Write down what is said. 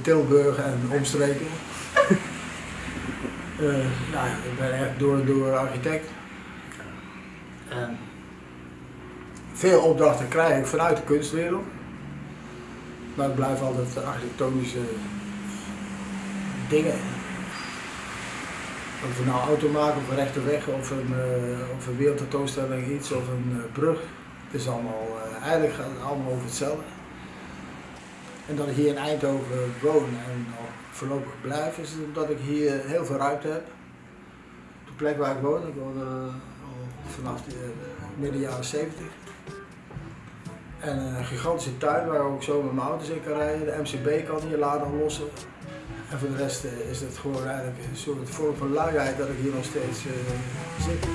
Tilburg en omstreken. uh, nou, ik ben echt door en door architect. En veel opdrachten krijg ik vanuit de kunstwereld. Maar het blijven altijd architectonische dingen. Of we nou auto maken of een rechte weg of een, uh, of een wereldtentoonstelling iets of een uh, brug. Het is allemaal, eigenlijk gaat het allemaal over hetzelfde. En dat ik hier in Eindhoven woon en nog voorlopig blijf, is omdat ik hier heel veel ruimte heb. De plek waar ik woon, ik woon al vanaf de midden jaren 70. En een gigantische tuin waar ik ook zo met mijn auto's in kan rijden. De MCB kan hier laden lossen. En voor de rest is het gewoon eigenlijk een soort vorm van luiheid dat ik hier nog steeds uh, zit.